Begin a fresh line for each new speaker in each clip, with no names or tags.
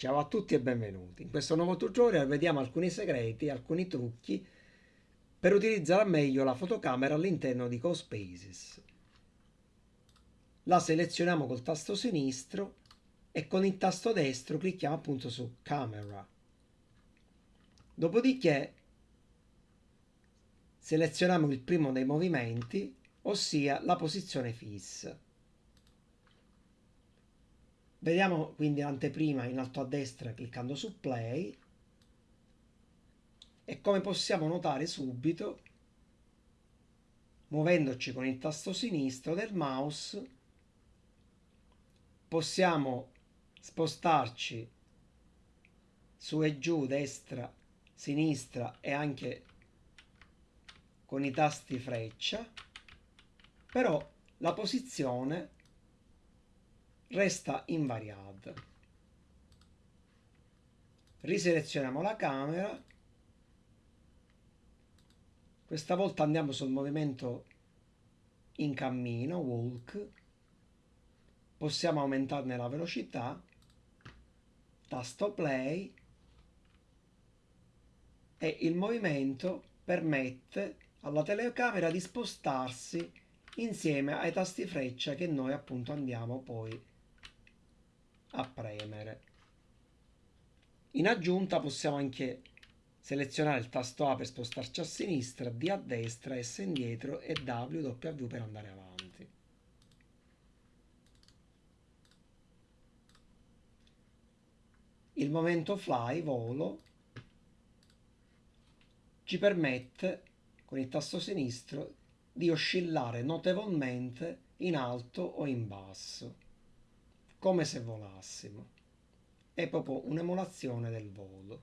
Ciao a tutti e benvenuti. In questo nuovo tutorial vediamo alcuni segreti, alcuni trucchi per utilizzare meglio la fotocamera all'interno di CoSpaces. La selezioniamo col tasto sinistro e con il tasto destro clicchiamo appunto su Camera. Dopodiché selezioniamo il primo dei movimenti, ossia la posizione fissa. Vediamo quindi l'anteprima in alto a destra cliccando su play e come possiamo notare subito muovendoci con il tasto sinistro del mouse possiamo spostarci su e giù destra sinistra e anche con i tasti freccia però la posizione resta invariata. Riselezioniamo la camera. Questa volta andiamo sul movimento in cammino, walk. Possiamo aumentarne la velocità. Tasto play. E il movimento permette alla telecamera di spostarsi insieme ai tasti freccia che noi appunto andiamo poi a premere. In aggiunta possiamo anche selezionare il tasto A per spostarci a sinistra, D a destra, S indietro e W, W per andare avanti. Il momento fly, volo, ci permette con il tasto sinistro di oscillare notevolmente in alto o in basso come se volassimo. È proprio un'emulazione del volo.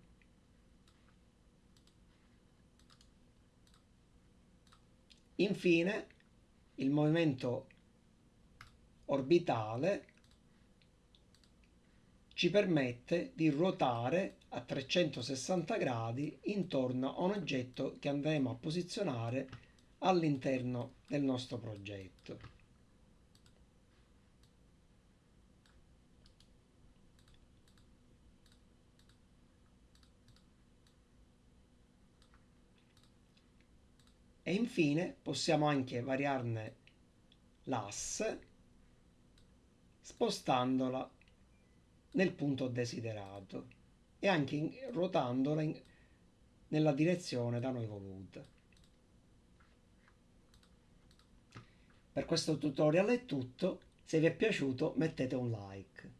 Infine, il movimento orbitale ci permette di ruotare a 360 gradi intorno a un oggetto che andremo a posizionare all'interno del nostro progetto. E infine possiamo anche variarne l'asse spostandola nel punto desiderato e anche ruotandola in, nella direzione da noi voluta. Per questo tutorial è tutto, se vi è piaciuto mettete un like.